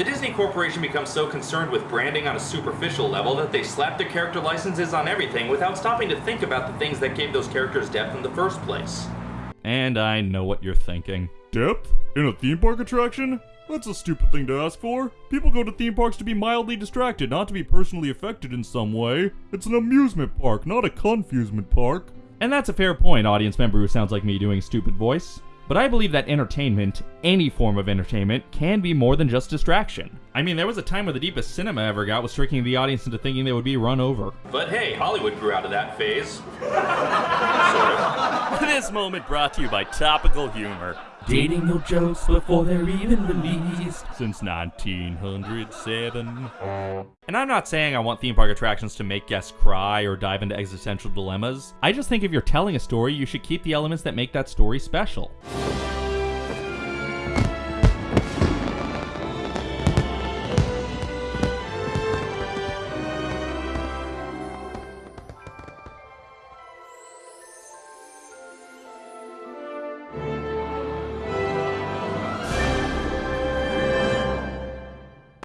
The Disney Corporation becomes so concerned with branding on a superficial level that they slap their character licenses on everything without stopping to think about the things that gave those characters depth in the first place. And I know what you're thinking. Depth? In a theme park attraction? That's a stupid thing to ask for. People go to theme parks to be mildly distracted, not to be personally affected in some way. It's an amusement park, not a confusement park. And that's a fair point, audience member who sounds like me doing stupid voice. But I believe that entertainment, any form of entertainment, can be more than just distraction. I mean, there was a time where the deepest cinema ever got was tricking the audience into thinking they would be run over. But hey, Hollywood grew out of that phase. sort of. this moment brought to you by Topical Humor. Dating your jokes before they're even released. Since 1907. And I'm not saying I want theme park attractions to make guests cry or dive into existential dilemmas. I just think if you're telling a story, you should keep the elements that make that story special.